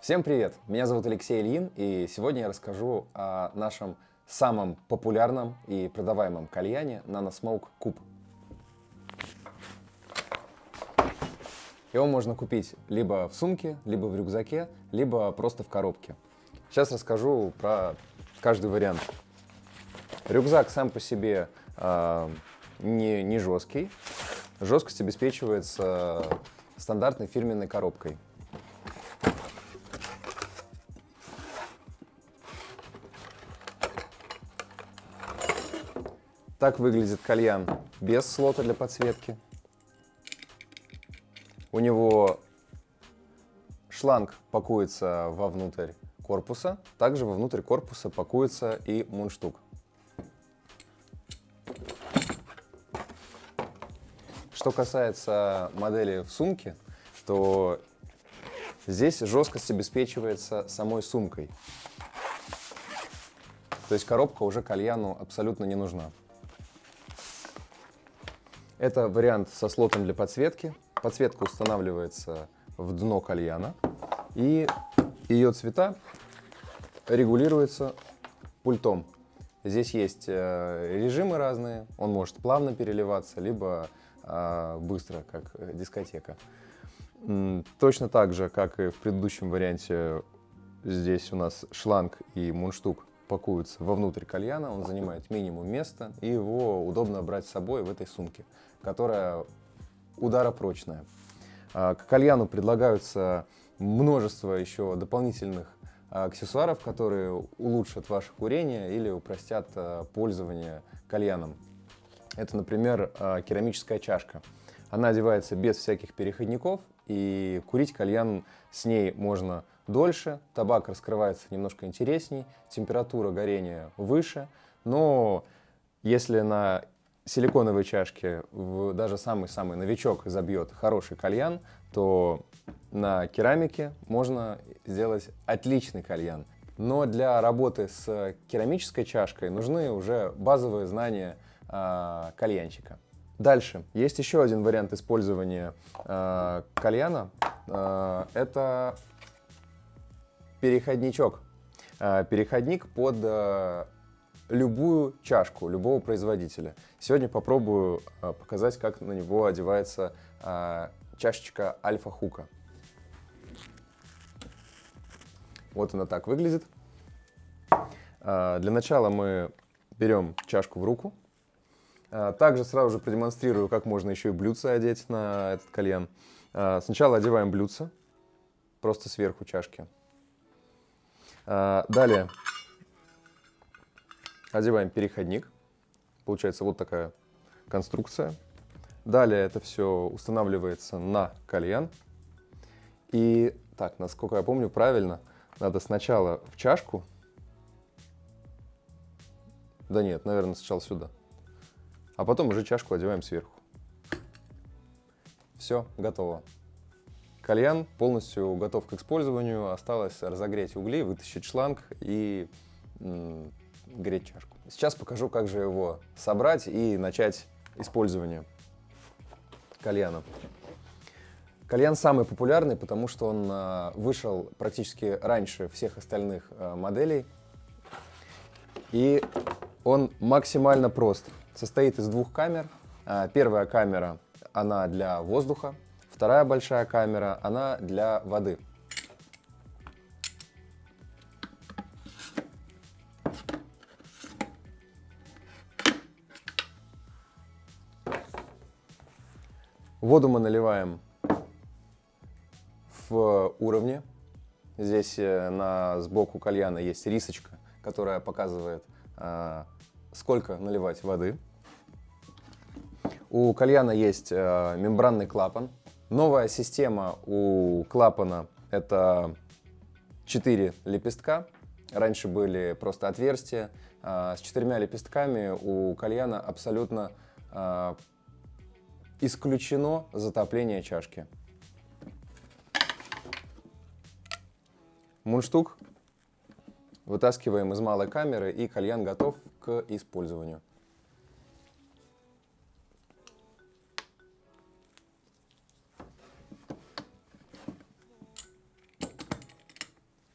Всем привет! Меня зовут Алексей Ильин, и сегодня я расскажу о нашем самом популярном и продаваемом кальяне NanoSmoke Cube. Его можно купить либо в сумке, либо в рюкзаке, либо просто в коробке. Сейчас расскажу про каждый вариант. Рюкзак сам по себе э, не, не жесткий. Жесткость обеспечивается стандартной фирменной коробкой. Так выглядит кальян без слота для подсветки. У него шланг пакуется вовнутрь корпуса. Также вовнутрь корпуса пакуется и мундштук. Что касается модели в сумке, то здесь жесткость обеспечивается самой сумкой. То есть коробка уже кальяну абсолютно не нужна. Это вариант со слотом для подсветки. Подсветка устанавливается в дно кальяна. И ее цвета регулируются пультом. Здесь есть э, режимы разные. Он может плавно переливаться, либо э, быстро, как дискотека. Точно так же, как и в предыдущем варианте, здесь у нас шланг и мундштук пакуются вовнутрь кальяна, он занимает минимум места, и его удобно брать с собой в этой сумке, которая ударопрочная. А, к кальяну предлагаются множество еще дополнительных аксессуаров, которые улучшат ваше курение или упростят а, пользование кальяном. Это, например, а, керамическая чашка. Она одевается без всяких переходников, и курить кальян с ней можно дольше, табак раскрывается немножко интересней, температура горения выше, но если на силиконовой чашке даже самый-самый новичок забьет хороший кальян, то на керамике можно сделать отличный кальян. Но для работы с керамической чашкой нужны уже базовые знания э, кальянщика. Дальше. Есть еще один вариант использования э, кальяна. Э, это переходничок. Э, переходник под э, любую чашку любого производителя. Сегодня попробую э, показать, как на него одевается чашечка альфа-хука. Вот она так выглядит. Для начала мы берем чашку в руку. Также сразу же продемонстрирую, как можно еще и блюдце одеть на этот кальян. Сначала одеваем блюдце, просто сверху чашки. А, далее одеваем переходник. Получается вот такая конструкция. Далее это все устанавливается на кальян. И так, насколько я помню правильно, надо сначала в чашку. Да нет, наверное, сначала сюда. А потом уже чашку одеваем сверху. Все, готово. Кальян полностью готов к использованию. Осталось разогреть угли, вытащить шланг и греть чашку. Сейчас покажу, как же его собрать и начать использование кальяна. Кальян самый популярный, потому что он а, вышел практически раньше всех остальных а, моделей. И он максимально прост. Состоит из двух камер. А, первая камера, она для воздуха, Вторая большая камера, она для воды. Воду мы наливаем в уровне. Здесь э, на сбоку кальяна есть рисочка, которая показывает, э, сколько наливать воды. У кальяна есть э, мембранный клапан, Новая система у клапана — это 4 лепестка. Раньше были просто отверстия. А, с четырьмя лепестками у кальяна абсолютно а, исключено затопление чашки. Мундштук вытаскиваем из малой камеры, и кальян готов к использованию.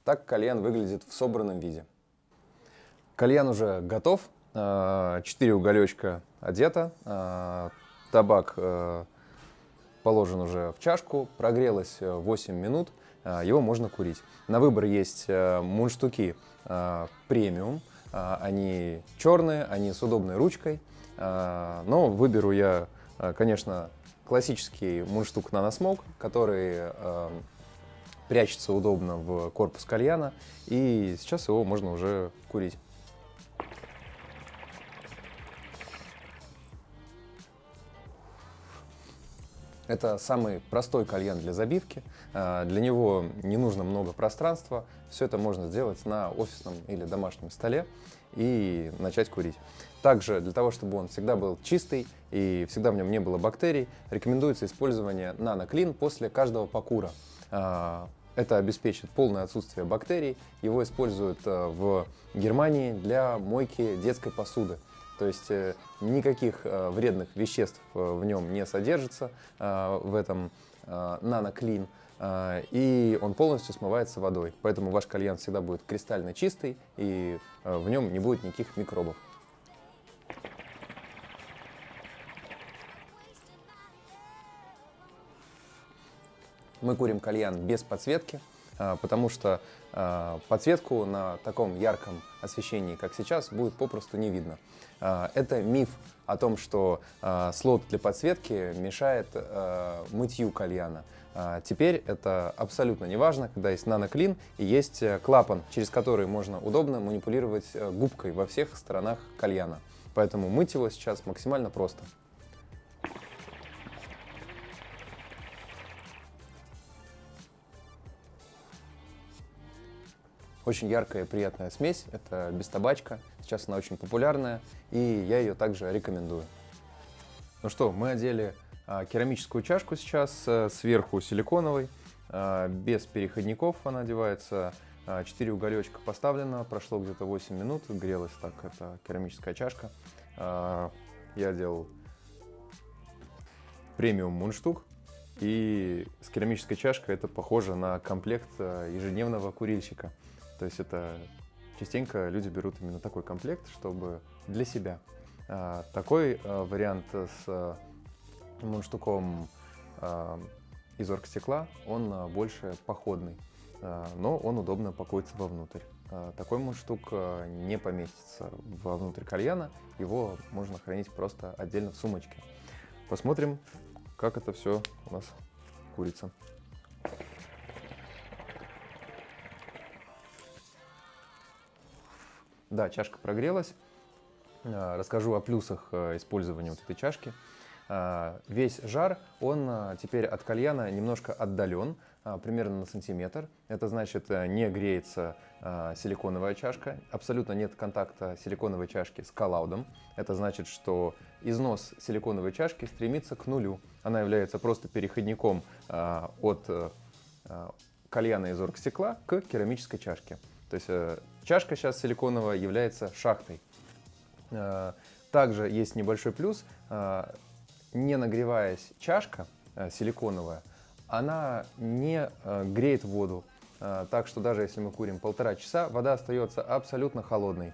Так кальян выглядит в собранном виде. Кальян уже готов, 4 уголечка одето, табак положен уже в чашку, прогрелось 8 минут, его можно курить. На выбор есть мундштуки премиум, они черные, они с удобной ручкой, но выберу я, конечно, классический мундштук наносмок, который прячется удобно в корпус кальяна, и сейчас его можно уже курить. Это самый простой кальян для забивки. А, для него не нужно много пространства. Все это можно сделать на офисном или домашнем столе и начать курить. Также для того, чтобы он всегда был чистый и всегда в нем не было бактерий, рекомендуется использование наноклин после каждого покура. А, это обеспечит полное отсутствие бактерий. Его используют э, в Германии для мойки детской посуды. То есть э, никаких э, вредных веществ в нем не содержится в этом наноклин. И он полностью смывается водой. Поэтому ваш кальян всегда будет кристально чистый и в нем не будет никаких микробов. Мы курим кальян без подсветки, а, потому что а, подсветку на таком ярком освещении, как сейчас, будет попросту не видно. А, это миф о том, что слот для подсветки мешает мытью кальяна. Теперь это абсолютно не важно, когда есть наноклин и есть э, клапан, через который можно удобно манипулировать э, губкой во всех сторонах кальяна. Поэтому мыть его сейчас максимально просто. Очень яркая и приятная смесь, это без табачка. Сейчас она очень популярная, и я ее также рекомендую. Ну что, мы одели а, керамическую чашку сейчас, а, сверху силиконовой, а, без переходников она одевается. А, 4 уголечка поставлено, прошло где-то 8 минут, грелась так эта керамическая чашка. Я делал премиум мундштук, и с керамической чашкой это похоже на комплект ежедневного курильщика. То есть это частенько люди берут именно такой комплект, чтобы для себя. А, такой а, вариант с а, мундштуком из оргстекла, он больше походный, но он удобно пакуется вовнутрь. Такой мундштук не поместится вовнутрь кальяна, его можно хранить просто отдельно в сумочке. Посмотрим, как это все у нас курица. Да, чашка прогрелась. А, расскажу о плюсах э, использования вот этой чашки. А, весь жар, он теперь от кальяна немножко отдален, примерно на сантиметр. Это значит, э, не греется силиконовая чашка, абсолютно нет контакта силиконовой чашки с коллаудом. Это значит, что износ силиконовой чашки стремится к нулю. Она является просто переходником от э, кальяна из оргстекла к керамической чашке. То есть э, чашка сейчас силиконовая является шахтой. Э, также есть небольшой плюс. Э, не нагреваясь чашка силиконовая, она не греет воду. Так что даже если мы курим полтора часа, вода остается абсолютно холодной.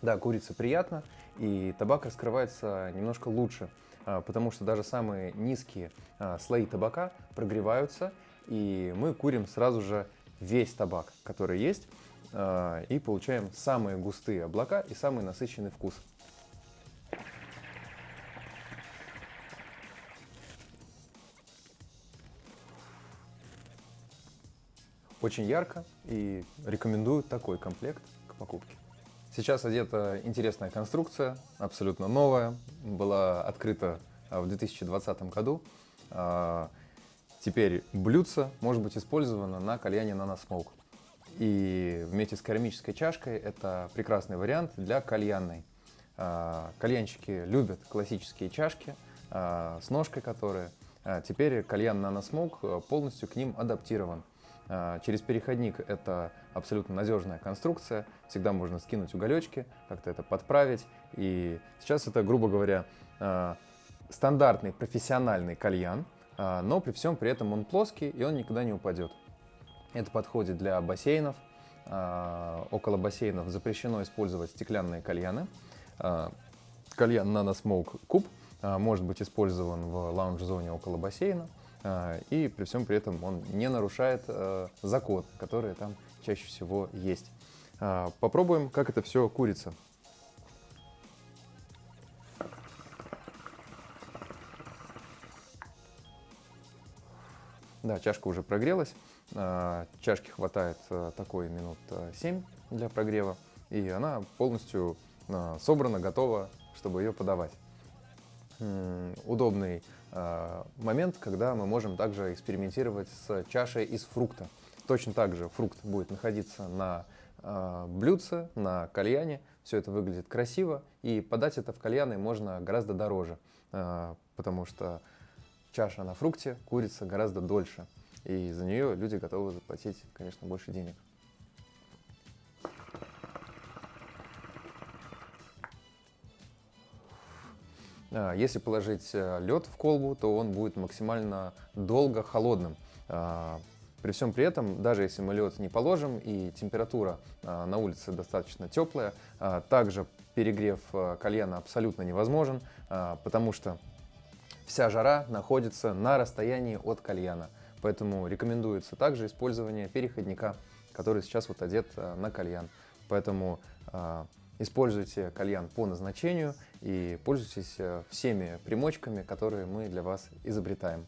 Да, курица приятно, и табак раскрывается немножко лучше. А, потому что даже самые низкие а, слои табака прогреваются, и мы курим сразу же весь табак, который есть, а, и получаем самые густые облака и самый насыщенный вкус. Очень ярко и рекомендую такой комплект к покупке. Сейчас одета интересная конструкция, абсолютно новая, была открыта а, в 2020 году. А, теперь блюдце может быть использовано на кальяне наносмоук. И вместе с керамической чашкой это прекрасный вариант для кальянной. А, кальянщики любят классические чашки с ножкой, которые. Теперь кальян наносмоук полностью к ним адаптирован. Через переходник это абсолютно надежная конструкция, всегда можно скинуть уголечки, как-то это подправить. И сейчас это, грубо говоря, а, стандартный профессиональный кальян, а, но при всем при этом он плоский и он никогда не упадет. Это подходит для бассейнов. А, около бассейнов запрещено использовать стеклянные кальяны. Кальян Nano Smoke Cube может быть использован в лаунж-зоне около бассейна. И при всем при этом он не нарушает закон, который там чаще всего есть. Попробуем, как это все курица. Да, чашка уже прогрелась. А, чашки хватает а, такой минут 7 а, для прогрева. И она полностью собрана, готова, чтобы ее подавать. Удобный момент, когда мы можем также экспериментировать с чашей из фрукта. Точно так же фрукт будет находиться на блюдце, на кальяне. Все это выглядит красиво. И подать это в кальяны можно гораздо дороже, потому что чаша на фрукте курица гораздо дольше. И за нее люди готовы заплатить, конечно, больше денег. А, если положить э, лед в колбу, то он будет максимально долго холодным. А, при всем при этом, даже если мы лед не положим и температура а, на улице достаточно теплая, также перегрев э, кальяна абсолютно невозможен, потому что Вся жара находится на расстоянии от кальяна, поэтому рекомендуется также использование переходника, который сейчас вот одет э, на кальян. Поэтому э, используйте кальян по назначению и пользуйтесь э, всеми примочками, которые мы для вас изобретаем.